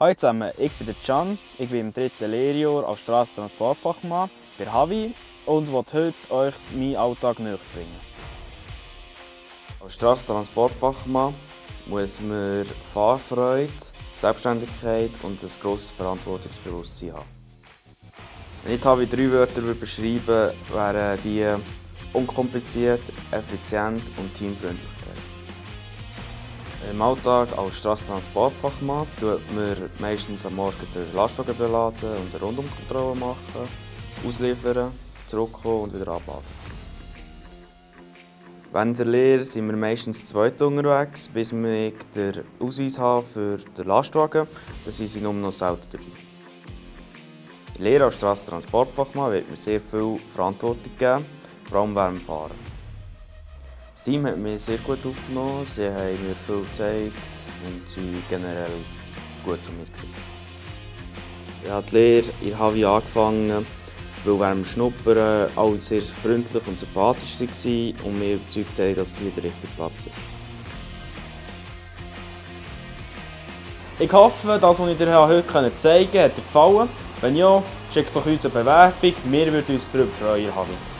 Hallo zusammen, ich bin Can, ich bin im dritten Lehrjahr als Strassentransportfachmann bei Havi und möchte heute euch meinen Alltag näher bringen. Als Strassentransportfachmann muss man Fahrfreude, Selbstständigkeit und ein grosses Verantwortungsbewusstsein haben. Wenn ich Havi drei Wörter beschreiben wären die unkompliziert, effizient und teamfreundlich. Im Alltag als Strassentransportfachmann tut man meistens am Morgen den Lastwagen beladen und eine Rundumkontrolle machen, ausliefern, zurückkommen und wieder abladen. Während der Lehre sind wir meistens zweit unterwegs, bis wir den Ausweis haben für den Lastwagen. Da sind sie nur noch selten dabei. In der Lehre als Strassentransportfachmann wird mir sehr viel Verantwortung geben, vor allem dem Fahren. Das Team hat mich sehr gut aufgenommen, sie haben mir viel gezeigt und sie generell gut zu mir. Ich habe die Lehre in Havi angefangen, weil während dem Schnuppern alle sehr freundlich und sympathisch waren und mich überzeugt haben, dass hier der richtige Platz ist. Ich hoffe, das, was ich dir heute zeigen konnte, hat dir gefallen. Wenn ja, schickt doch uns eine Bewerbung. Wir würden uns darüber freuen.